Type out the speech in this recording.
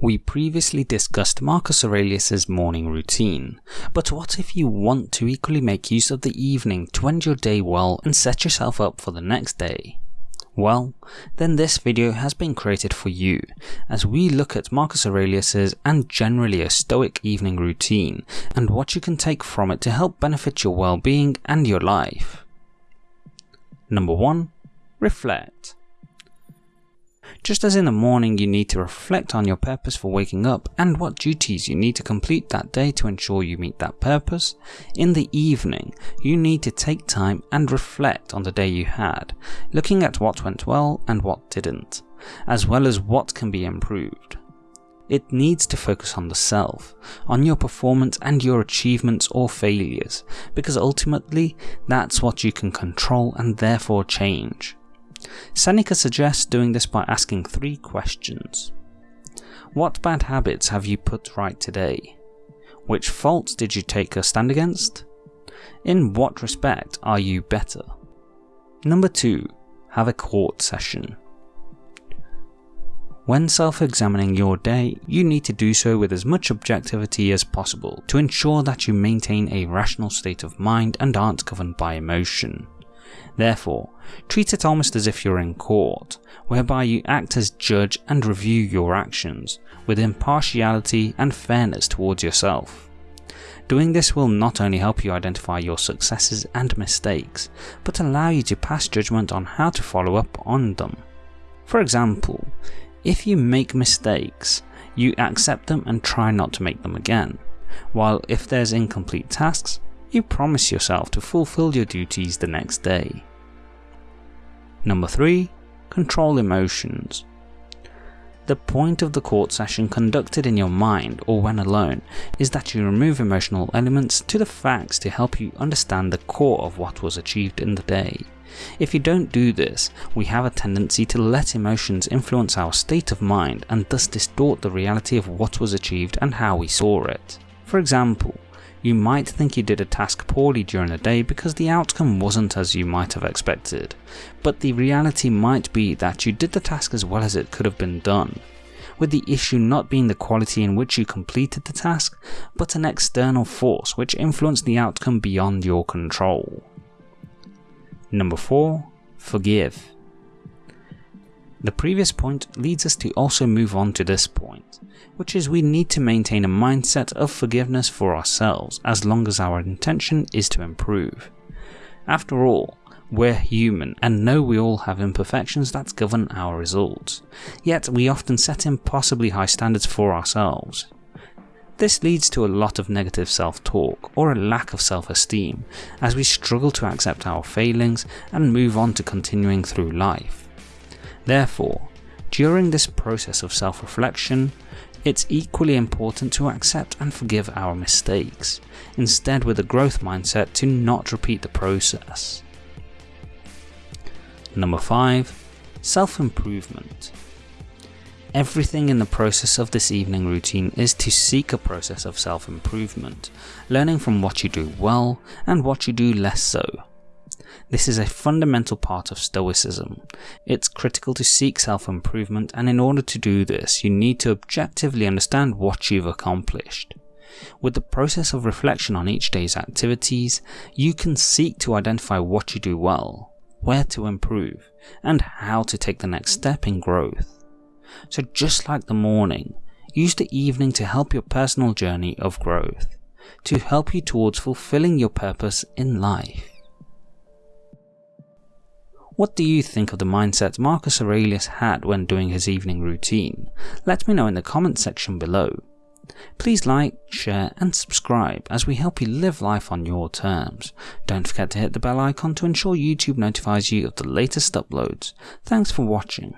We previously discussed Marcus Aurelius's morning routine, but what if you want to equally make use of the evening to end your day well and set yourself up for the next day? Well, then this video has been created for you, as we look at Marcus Aurelius's and generally a stoic evening routine, and what you can take from it to help benefit your well-being and your life. Number 1. Reflect. Just as in the morning you need to reflect on your purpose for waking up and what duties you need to complete that day to ensure you meet that purpose, in the evening you need to take time and reflect on the day you had, looking at what went well and what didn't, as well as what can be improved. It needs to focus on the self, on your performance and your achievements or failures, because ultimately that's what you can control and therefore change. Seneca suggests doing this by asking three questions. What bad habits have you put right today? Which faults did you take a stand against? In what respect are you better? Number 2. Have a court session. When self-examining your day, you need to do so with as much objectivity as possible to ensure that you maintain a rational state of mind and aren't governed by emotion. Therefore, treat it almost as if you're in court, whereby you act as judge and review your actions, with impartiality and fairness towards yourself. Doing this will not only help you identify your successes and mistakes, but allow you to pass judgment on how to follow up on them. For example, if you make mistakes, you accept them and try not to make them again, while if there's incomplete tasks, you promise yourself to fulfill your duties the next day. Number 3. Control emotions. The point of the court session conducted in your mind or when alone is that you remove emotional elements to the facts to help you understand the core of what was achieved in the day. If you don't do this, we have a tendency to let emotions influence our state of mind and thus distort the reality of what was achieved and how we saw it. For example, you might think you did a task poorly during the day because the outcome wasn't as you might have expected, but the reality might be that you did the task as well as it could have been done, with the issue not being the quality in which you completed the task, but an external force which influenced the outcome beyond your control. Number 4. Forgive. The previous point leads us to also move on to this point, which is we need to maintain a mindset of forgiveness for ourselves as long as our intention is to improve. After all, we're human and know we all have imperfections that govern our results, yet we often set impossibly high standards for ourselves. This leads to a lot of negative self-talk or a lack of self-esteem as we struggle to accept our failings and move on to continuing through life. Therefore, during this process of self-reflection, it's equally important to accept and forgive our mistakes, instead with a growth mindset to not repeat the process. Number 5. Self-improvement. Everything in the process of this evening routine is to seek a process of self-improvement, learning from what you do well and what you do less so, this is a fundamental part of Stoicism. It's critical to seek self-improvement and in order to do this you need to objectively understand what you've accomplished. With the process of reflection on each day's activities, you can seek to identify what you do well, where to improve, and how to take the next step in growth. So just like the morning, use the evening to help your personal journey of growth, to help you towards fulfilling your purpose in life. What do you think of the mindset Marcus Aurelius had when doing his evening routine? Let me know in the comment section below. Please like, share and subscribe as we help you live life on your terms. Don't forget to hit the bell icon to ensure YouTube notifies you of the latest uploads. Thanks for watching.